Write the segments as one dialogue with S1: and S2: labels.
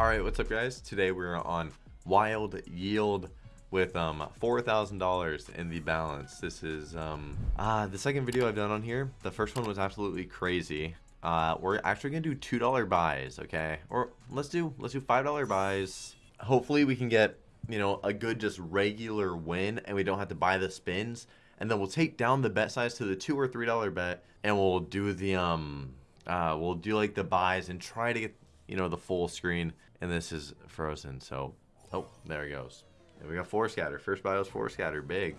S1: All right, what's up, guys? Today we're on Wild Yield with um $4,000 in the balance. This is um uh, the second video I've done on here. The first one was absolutely crazy. Uh, we're actually gonna do two dollar buys, okay? Or let's do let's do five dollar buys. Hopefully we can get you know a good just regular win, and we don't have to buy the spins. And then we'll take down the bet size to the two or three dollar bet, and we'll do the um uh we'll do like the buys and try to get you know the full screen. And this is frozen, so oh there it goes. And we got four scatter. First was four scatter, big.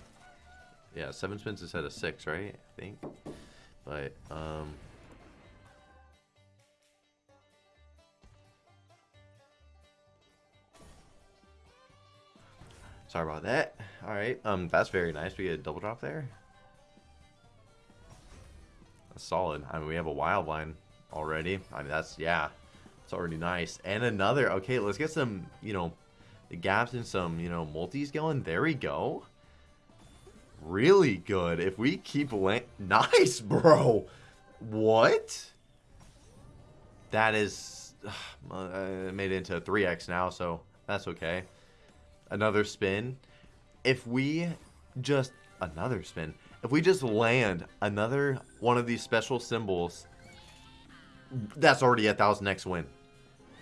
S1: Yeah, seven spins instead of six, right? I think. But um Sorry about that. All right, um, that's very nice. We get a double drop there. That's solid. I mean, we have a wild line already. I mean, that's yeah, it's already nice. And another. Okay, let's get some, you know, the gaps and some, you know, multis going. There we go. Really good. If we keep land, nice, bro. What? That is, uh, made it into 3x now, so that's okay another spin. If we just another spin, if we just land another one of these special symbols, that's already a thousand X win.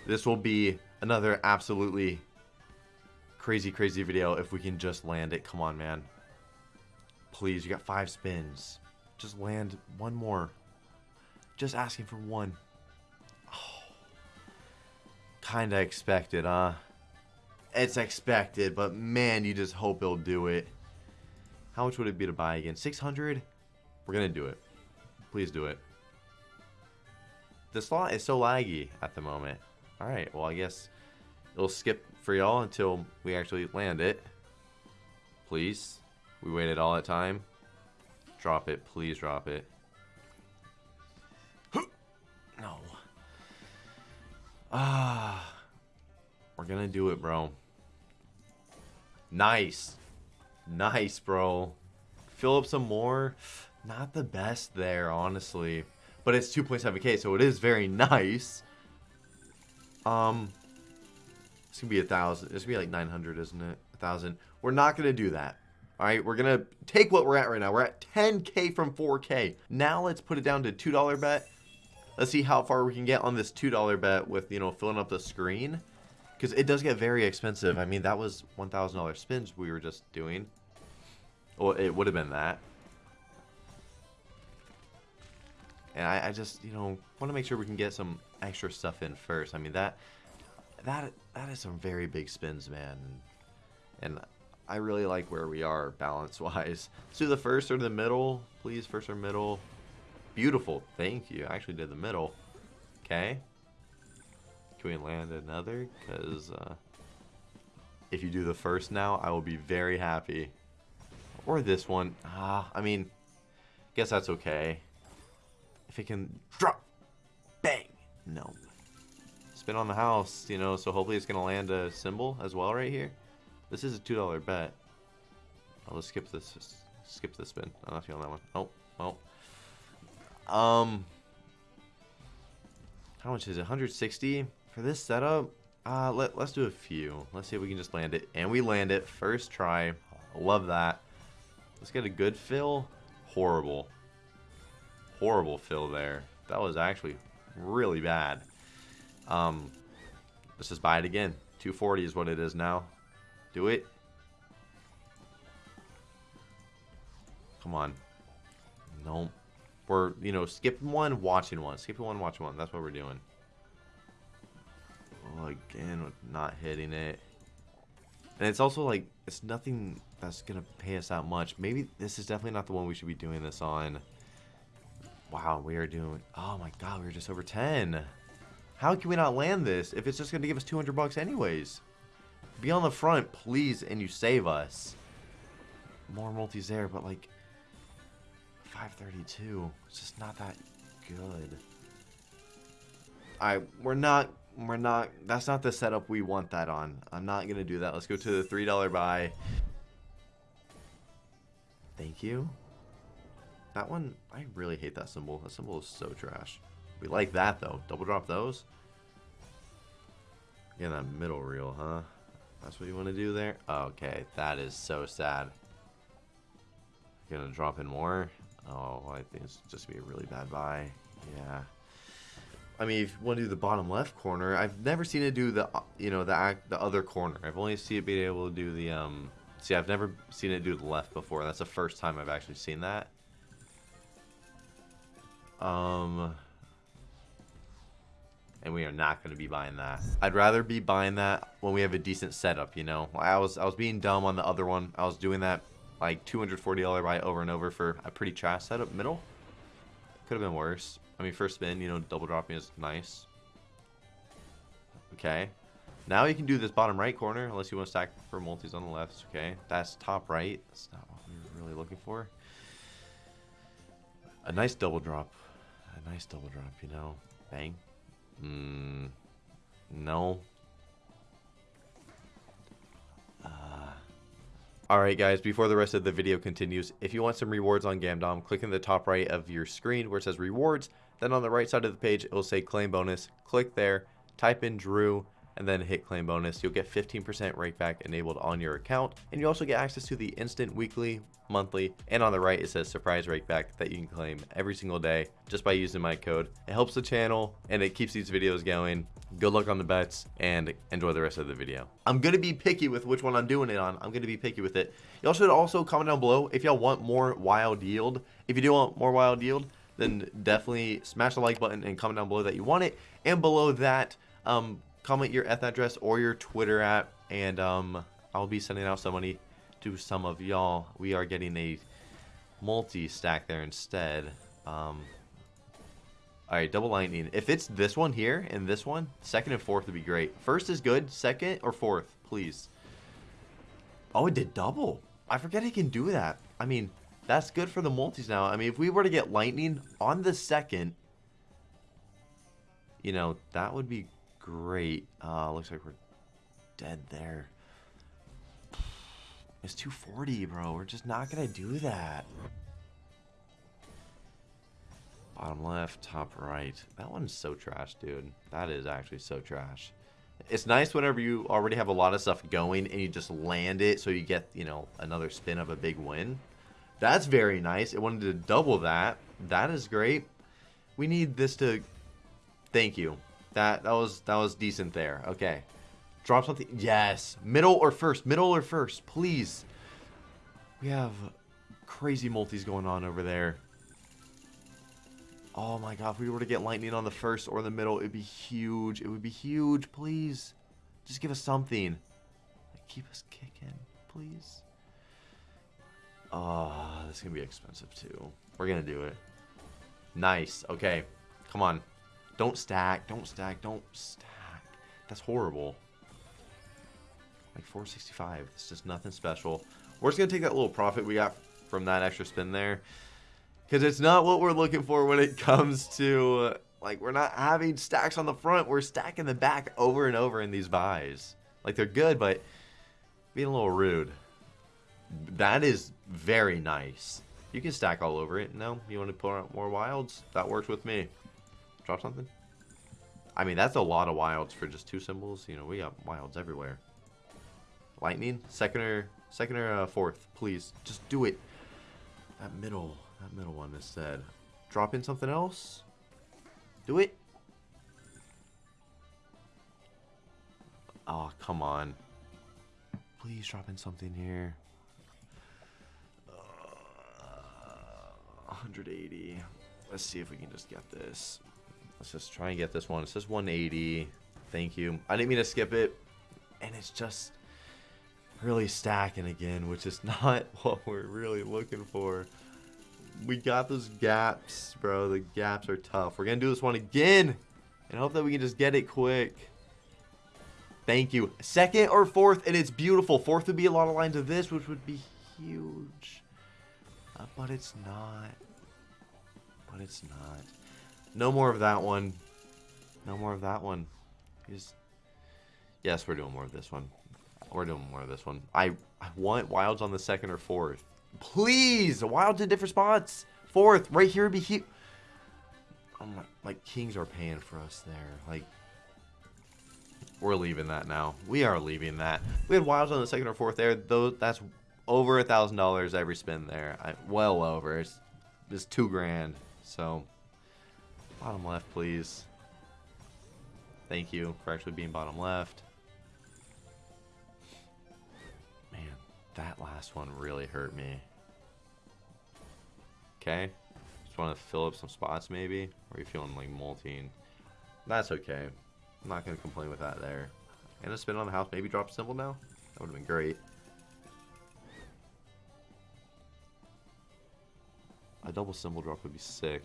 S1: This will be another absolutely crazy, crazy video if we can just land it. Come on, man. Please, you got five spins. Just land one more. Just asking for one. Oh. Kinda expected, huh? it's expected, but man, you just hope it'll do it. How much would it be to buy again? 600? We're to do it. Please do it. The slot is so laggy at the moment. Alright, well, I guess it'll skip for y'all until we actually land it. Please. We waited all that time. Drop it. Please drop it. No. Ah. We're gonna do it, bro. Nice. Nice, bro. Fill up some more. Not the best there, honestly. But it's 2.7k, so it is very nice. Um, it's gonna be a thousand. It's gonna be like 900, isn't it? A thousand. We're not gonna do that. All right, we're gonna take what we're at right now. We're at 10k from 4k. Now let's put it down to $2 bet. Let's see how far we can get on this $2 bet with, you know, filling up the screen. Because it does get very expensive. I mean, that was $1,000 spins we were just doing. Well, it would have been that. And I, I just, you know, want to make sure we can get some extra stuff in first. I mean, that that that is some very big spins, man. And I really like where we are balance-wise. Let's do the first or the middle, please. First or middle. Beautiful. Thank you. I actually did the middle. Okay. Can we land another? Because uh, if you do the first now, I will be very happy. Or this one. Ah, I mean, guess that's okay. If it can drop, no. Spin on the house, you know, so hopefully it's going to land a symbol as well right here. This is a $2 bet. I'll just skip this, skip this spin. I'm not feeling that one. Oh, well. Um, how much is it? 160? For this setup, uh, let, let's do a few. Let's see if we can just land it. And we land it. First try. Love that. Let's get a good fill. Horrible. Horrible fill there. That was actually really bad. Um, let's just buy it again. 240 is what it is now. Do it. Come on. Nope. We're, you know, skipping one, watching one. Skipping one, watching one. That's what we're doing. Oh, again, not hitting it. And it's also like, it's nothing that's going to pay us that much. Maybe this is definitely not the one we should be doing this on. Wow, we are doing, oh my god, we are just over 10. How can we not land this if it's just going to give us 200 bucks anyways? Be on the front, please, and you save us. More multis there, but like, 532. It's just not that good. Alright, we're not we're not, that's not the setup we want that on. I'm not going to do that. Let's go to the $3 buy. Thank you. That one, I really hate that symbol. That symbol is so trash. We like that though. Double drop those. Get that middle reel, huh? That's what you want to do there? Okay, that is so sad. Gonna drop in more? Oh, I think it's just gonna be a really bad buy. Yeah. I mean, if you want to do the bottom left corner, I've never seen it do the, you know, the the other corner. I've only seen it being able to do the, um, see, I've never seen it do the left before. That's the first time I've actually seen that. Um, and we are not going to be buying that. I'd rather be buying that when we have a decent setup, you know. I was I was being dumb on the other one. I was doing that like $240 buy over and over for a pretty trash setup middle. Could have been worse. I mean, first spin, you know, double dropping is nice. Okay. Now you can do this bottom right corner, unless you want to stack for multis on the left. Okay, that's top right. That's not what we were really looking for. A nice double drop. A nice double drop, you know. Bang. Mm, no. Uh, Alright guys, before the rest of the video continues, if you want some rewards on Gamdom, click in the top right of your screen where it says rewards, then on the right side of the page it will say claim bonus, click there, type in Drew, and then hit claim bonus. You'll get 15% rakeback enabled on your account, and you also get access to the instant weekly, monthly, and on the right it says surprise rakeback that you can claim every single day just by using my code. It helps the channel and it keeps these videos going. Good luck on the bets and enjoy the rest of the video. I'm going to be picky with which one I'm doing it on. I'm going to be picky with it. Y'all should also comment down below if y'all want more wild yield. If you do want more wild yield, then definitely smash the like button and comment down below that you want it. And below that, um, comment your eth address or your Twitter at, and um, I'll be sending out some money to some of y'all. We are getting a multi-stack there instead. Um, Alright, double lightning. If it's this one here and this one, second and fourth would be great. First is good, second or fourth, please. Oh, it did double. I forget it can do that. I mean, that's good for the multis now. I mean, if we were to get lightning on the second, you know, that would be great. Uh, looks like we're dead there. It's 240, bro. We're just not going to do that. Bottom left, top right. That one's so trash, dude. That is actually so trash. It's nice whenever you already have a lot of stuff going and you just land it so you get, you know, another spin of a big win. That's very nice. It wanted to double that. That is great. We need this to... Thank you. That that was that was decent there. Okay. Drop something. Yes. Middle or first. Middle or first. Please. We have crazy multis going on over there. Oh my god. If we were to get lightning on the first or the middle, it'd be huge. It would be huge. Please. Just give us something. keep us kicking. Please. Oh, this is going to be expensive too. We're going to do it. Nice. Okay. Come on. Don't stack. Don't stack. Don't stack. That's horrible. Like 465. It's just nothing special. We're just going to take that little profit we got from that extra spin there. Because it's not what we're looking for when it comes to... Uh, like, we're not having stacks on the front. We're stacking the back over and over in these buys. Like, they're good, but being a little rude. That is very nice. You can stack all over it. No, you want to put out more wilds? That works with me. Drop something? I mean, that's a lot of wilds for just two symbols. You know, we got wilds everywhere. Lightning? Second or, second or uh, fourth, please. Just do it. That middle, that middle one instead. Drop in something else? Do it. Oh, come on. Please drop in something here. Uh, 180. Let's see if we can just get this. Let's just try and get this one. It says 180. Thank you. I didn't mean to skip it. And it's just really stacking again, which is not what we're really looking for. We got those gaps, bro. The gaps are tough. We're going to do this one again. And hope that we can just get it quick. Thank you. Second or fourth, and it's beautiful. Fourth would be a lot of lines of this, which would be huge. Uh, but it's not. But it's not. No more of that one. No more of that one. Just... Yes, we're doing more of this one. We're doing more of this one. I, I want wilds on the second or fourth. Please! Wilds in different spots. Fourth. Right here would be huge. Oh like, kings are paying for us there. Like, we're leaving that now. We are leaving that. We had wilds on the second or fourth there. Though that's over a thousand dollars every spin there. I, well over. It's, it's two grand. So bottom left, please. Thank you for actually being bottom left. Man, that last one really hurt me. Okay. Just want to fill up some spots maybe. Or you feeling like molting. That's okay. I'm not going to complain with that there. And a spin on the house. Maybe drop a symbol now? That would have been great. A double symbol drop would be sick.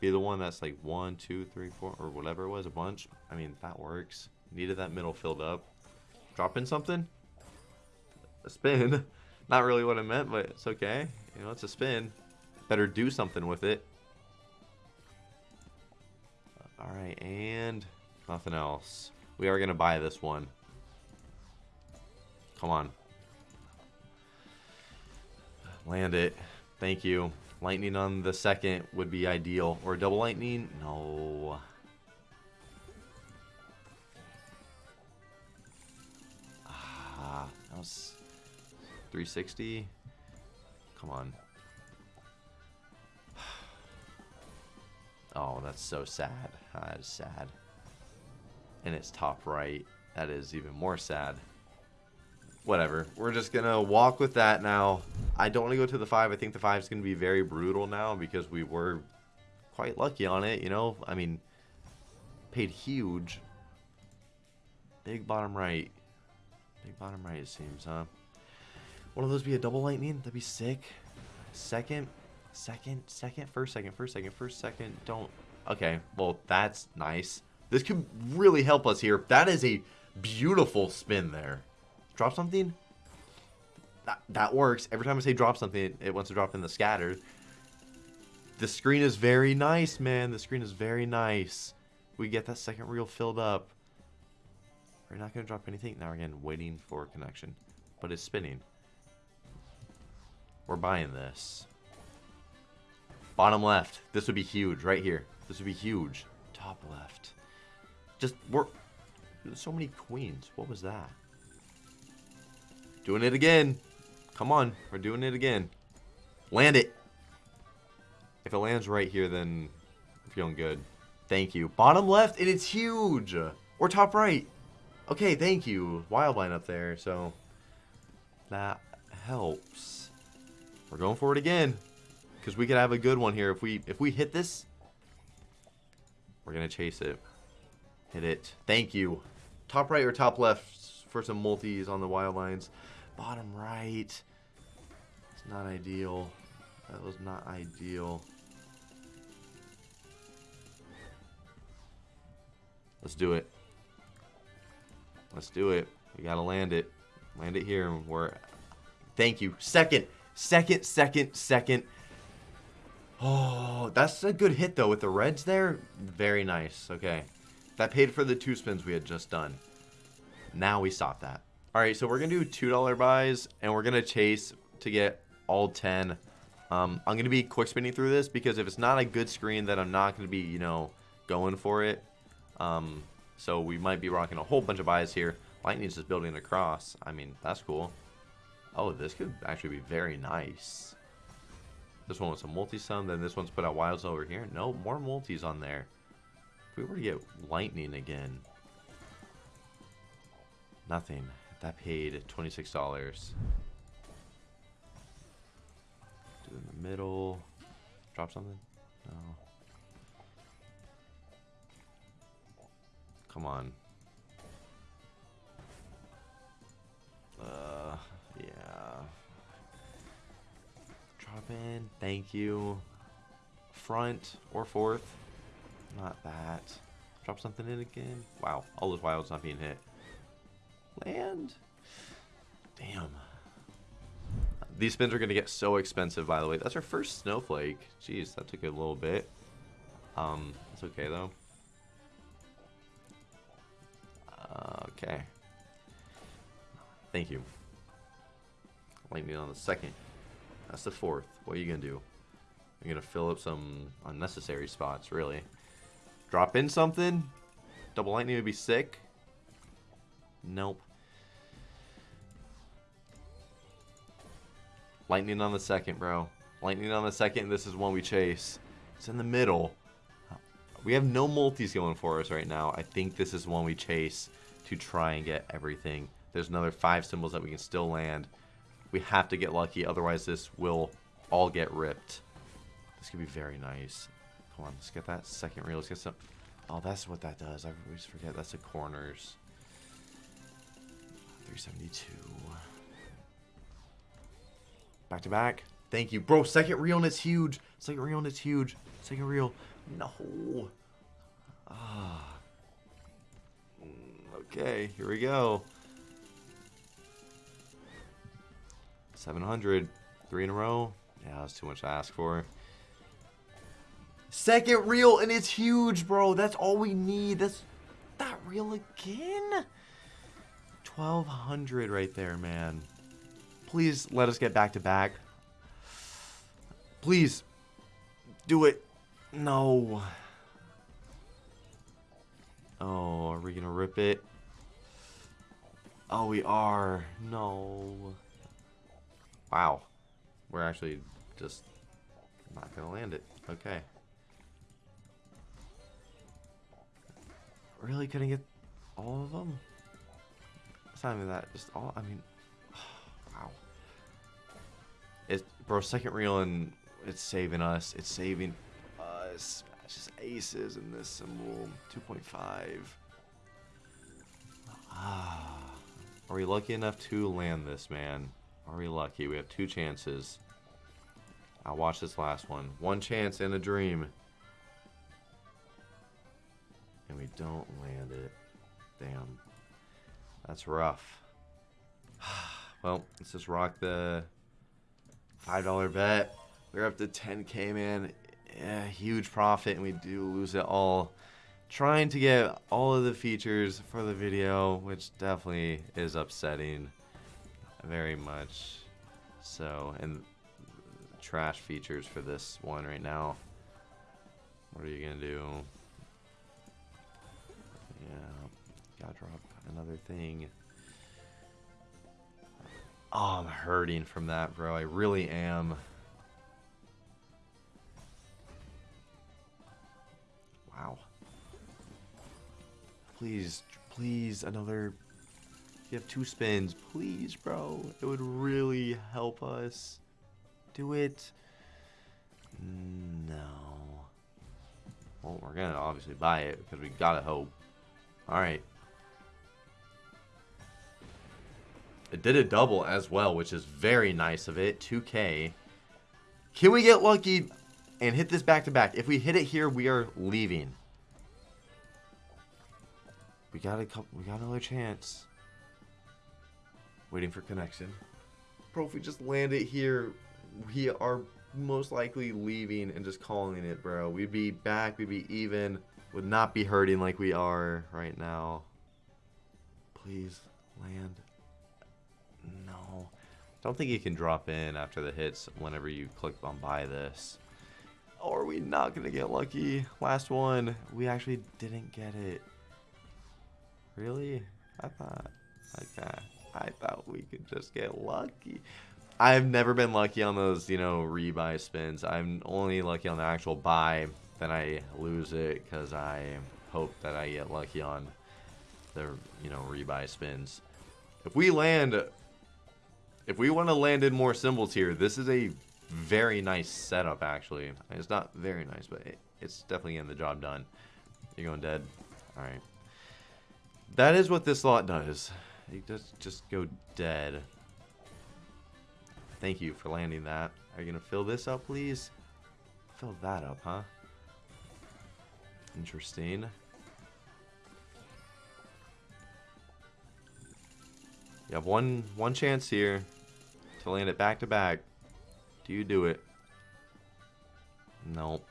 S1: Be the one that's like one, two, three, four, or whatever it was, a bunch. I mean, that works. Needed that middle filled up. Drop in something? A spin. Not really what I meant, but it's okay. You know, it's a spin. Better do something with it. Alright, and nothing else. We are going to buy this one. Come on. Land it. Thank you. Lightning on the second would be ideal. Or double lightning? No. Ah, that was 360. Come on. Oh, that's so sad. That is sad. And it's top right. That is even more sad. Whatever. We're just going to walk with that now. I don't want to go to the 5. I think the 5 is going to be very brutal now because we were quite lucky on it, you know? I mean, paid huge. Big bottom right. Big bottom right, it seems, huh? One of those be a double lightning? That'd be sick. Second, second, second, first, second, first, second, first, second. Don't. Okay, well, that's nice. This could really help us here. That is a beautiful spin there. Drop something? That, that works. Every time I say drop something, it, wants to drop in the scatter. The screen is very nice, man. The screen is very nice. We get that second reel filled up. We're not going to drop anything. Now, again, waiting for connection. But it's spinning. We're buying this. Bottom left. This would be huge right here. This would be huge. Top left. Just, we're... So many queens. What was that? Doing it again. Come on. We're doing it again. Land it. If it lands right here, then I'm feeling good. Thank you. Bottom left, and it's huge. Or top right. Okay, thank you. Wildline up there, so that helps. We're going for it again. Because we could have a good one here. If we if we hit this, we're going to chase it. Hit it. Thank you. Top right or top left for some multis on the wild lines. Bottom right. It's not ideal. That was not ideal. Let's do it. Let's do it. We gotta land it. Land it here. We're. Thank you. Second. Second, second, second. Oh, that's a good hit, though, with the reds there. Very nice. Okay. That paid for the two spins we had just done. Now we stop that. All right, so we're going to do $2 buys, and we're going to chase to get all 10. Um, I'm going to be quick spinning through this because if it's not a good screen, then I'm not going to be, you know, going for it. Um, so we might be rocking a whole bunch of buys here. Lightning's just building across. I mean, that's cool. Oh, this could actually be very nice. This one was a multi-sum, then this one's put out wilds over here. No, more multis on there. If we were to get lightning again. Nothing. That paid $26. Do in the middle. Drop something? No. Come on. Uh, yeah. Drop in. Thank you. Front or fourth. Not that. Drop something in again. Wow. All those wilds not being hit. Land. Damn. These spins are going to get so expensive, by the way. That's our first snowflake. Jeez, that took a little bit. Um, it's okay, though. Okay. Thank you. Lightning on the second. That's the fourth. What are you going to do? You're going to fill up some unnecessary spots, really. Drop in something? Double lightning would be sick. Nope. Lightning on the second, bro. Lightning on the second. This is one we chase. It's in the middle. We have no multis going for us right now. I think this is one we chase to try and get everything. There's another five symbols that we can still land. We have to get lucky, otherwise this will all get ripped. This could be very nice. Come on, let's get that second reel. Let's get some... Oh, that's what that does. I always forget. That's the corners. 372. Back to back. Thank you. Bro, second reel and it's huge. Second reel and it's huge. Second reel. No. Ah. Mm, okay, here we go. 700. Three in a row. Yeah, that's too much to ask for. Second reel, and it's huge, bro. That's all we need. That's that reel again. 1200 right there, man. Please let us get back to back. Please. Do it. No. Oh, are we going to rip it? Oh, we are. No. Wow. We're actually just not going to land it. Okay. Really couldn't get all of them? It's not even that. Just all. I mean, bro. Second reel and it's saving us. It's saving us. It's just aces in this symbol. 2.5. Ah. Are we lucky enough to land this, man? Are we lucky? We have two chances. I'll watch this last one. One chance in a dream. And we don't land it. Damn. That's rough. well, let's just rock the $5 bet. We're up to 10k, man. Yeah, huge profit, and we do lose it all. Trying to get all of the features for the video, which definitely is upsetting. Very much so. And trash features for this one right now. What are you going to do? Yeah, gotta drop another thing. Oh, I'm hurting from that, bro. I really am. Wow. Please, please, another... You have two spins. Please, bro. It would really help us. Do it. No. Well, we're gonna obviously buy it because we gotta hope. Alright. It did a double as well, which is very nice of it. 2K. Can we get lucky and hit this back to back? If we hit it here, we are leaving. We got a couple. We got another chance. Waiting for connection. Bro, if we just land it here, we are most likely leaving and just calling it, bro. We'd be back. We'd be even. Would not be hurting like we are right now. Please land. Don't think you can drop in after the hits whenever you click on buy this. Or are we not going to get lucky? Last one. We actually didn't get it. Really? I thought... Okay. I thought we could just get lucky. I've never been lucky on those, you know, rebuy spins. I'm only lucky on the actual buy. Then I lose it because I hope that I get lucky on the, you know, rebuy spins. If we land if we want to land in more symbols here, this is a very nice setup, actually. It's not very nice, but it, it's definitely getting the job done. You're going dead? Alright. That is what this slot does. It does just go dead. Thank you for landing that. Are you going to fill this up, please? Fill that up, huh? Interesting. You have one one chance here to land it back to back. Do you do it? Nope.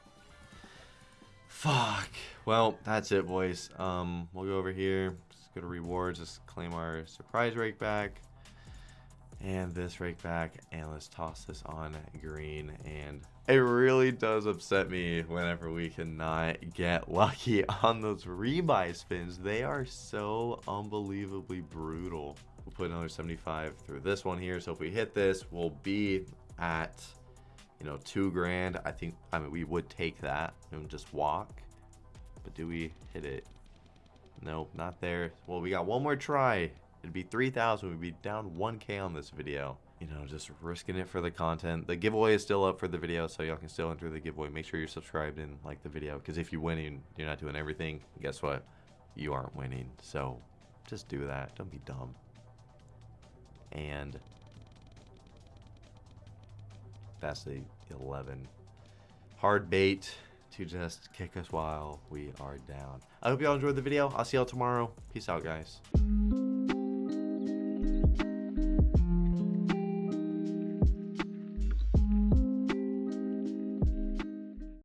S1: Fuck. Well, that's it, boys. Um, we'll go over here. Just go to rewards. Just claim our surprise rake back. And this rake back, and let's toss this on green. And it really does upset me whenever we cannot get lucky on those rebuy spins. They are so unbelievably brutal. We'll put another 75 through this one here. So if we hit this, we'll be at, you know, two grand. I think, I mean, we would take that and just walk. But do we hit it? Nope, not there. Well, we got one more try. It'd be 3,000. We'd be down 1K on this video. You know, just risking it for the content. The giveaway is still up for the video, so y'all can still enter the giveaway. Make sure you're subscribed and like the video, because if you're winning, you're not doing everything. Guess what? You aren't winning. So just do that. Don't be dumb. And that's the 11. Hard bait to just kick us while we are down. I hope y'all enjoyed the video. I'll see y'all tomorrow. Peace out, guys.